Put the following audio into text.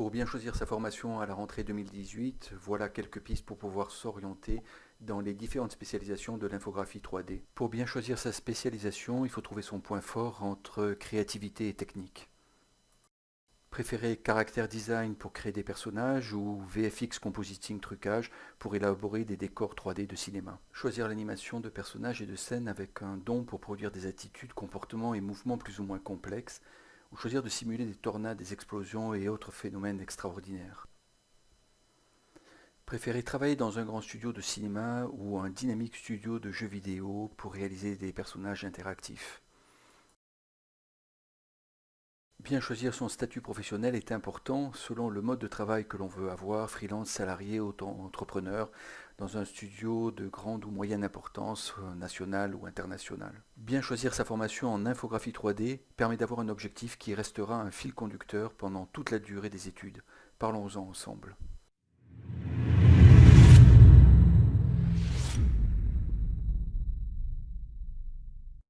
Pour bien choisir sa formation à la rentrée 2018, voilà quelques pistes pour pouvoir s'orienter dans les différentes spécialisations de l'infographie 3D. Pour bien choisir sa spécialisation, il faut trouver son point fort entre créativité et technique. Préférez caractère design pour créer des personnages ou VFX compositing trucage pour élaborer des décors 3D de cinéma. Choisir l'animation de personnages et de scènes avec un don pour produire des attitudes, comportements et mouvements plus ou moins complexes ou choisir de simuler des tornades, des explosions et autres phénomènes extraordinaires. Préférez travailler dans un grand studio de cinéma ou un dynamique studio de jeux vidéo pour réaliser des personnages interactifs. Bien choisir son statut professionnel est important selon le mode de travail que l'on veut avoir, freelance, salarié, auto-entrepreneur, dans un studio de grande ou moyenne importance, euh, nationale ou internationale. Bien choisir sa formation en infographie 3D permet d'avoir un objectif qui restera un fil conducteur pendant toute la durée des études. Parlons-en ensemble.